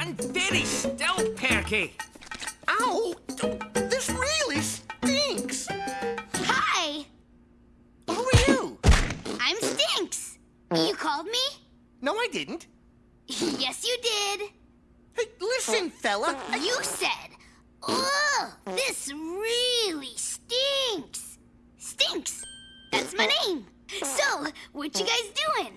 gotten very still, Perky. Ow! This really stinks! Hi, Who are you? I'm Stinks. You called me? No, I didn't. yes, you did. Hey, listen, fella. You said, Ugh, this really stinks. Stinks. That's my name. So, what you guys doing?